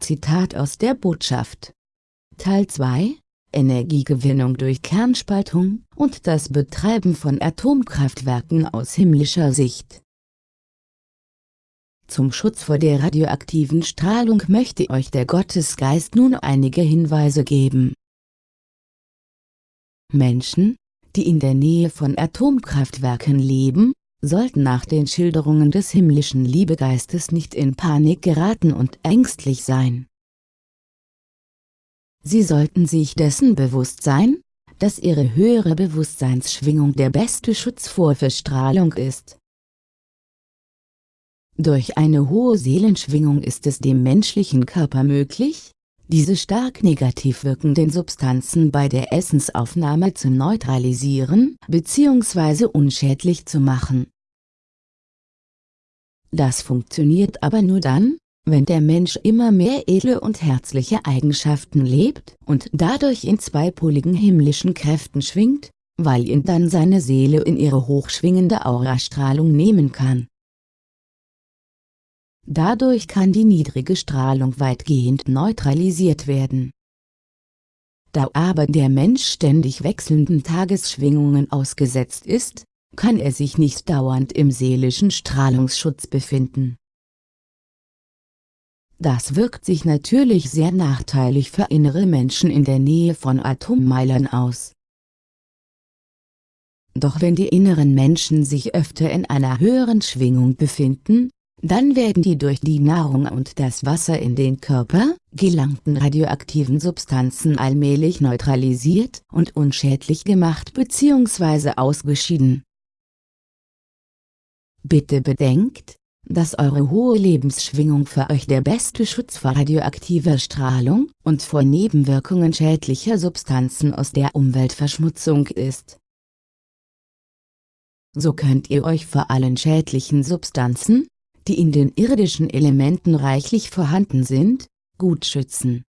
Zitat aus der Botschaft. Teil 2 Energiegewinnung durch Kernspaltung und das Betreiben von Atomkraftwerken aus himmlischer Sicht. Zum Schutz vor der radioaktiven Strahlung möchte euch der Gottesgeist nun einige Hinweise geben. Menschen, die in der Nähe von Atomkraftwerken leben, sollten nach den Schilderungen des himmlischen Liebegeistes nicht in Panik geraten und ängstlich sein. Sie sollten sich dessen bewusst sein, dass ihre höhere Bewusstseinsschwingung der beste Schutz vor Verstrahlung ist. Durch eine hohe Seelenschwingung ist es dem menschlichen Körper möglich, diese stark negativ wirkenden Substanzen bei der Essensaufnahme zu neutralisieren bzw. unschädlich zu machen. Das funktioniert aber nur dann, wenn der Mensch immer mehr edle und herzliche Eigenschaften lebt und dadurch in zweipoligen himmlischen Kräften schwingt, weil ihn dann seine Seele in ihre hochschwingende Aurastrahlung nehmen kann. Dadurch kann die niedrige Strahlung weitgehend neutralisiert werden. Da aber der Mensch ständig wechselnden Tagesschwingungen ausgesetzt ist, kann er sich nicht dauernd im seelischen Strahlungsschutz befinden. Das wirkt sich natürlich sehr nachteilig für innere Menschen in der Nähe von Atommeilern aus. Doch wenn die inneren Menschen sich öfter in einer höheren Schwingung befinden, dann werden die durch die Nahrung und das Wasser in den Körper gelangten radioaktiven Substanzen allmählich neutralisiert und unschädlich gemacht bzw. ausgeschieden. Bitte bedenkt, dass eure hohe Lebensschwingung für euch der beste Schutz vor radioaktiver Strahlung und vor Nebenwirkungen schädlicher Substanzen aus der Umweltverschmutzung ist. So könnt ihr euch vor allen schädlichen Substanzen, die in den irdischen Elementen reichlich vorhanden sind, gut schützen.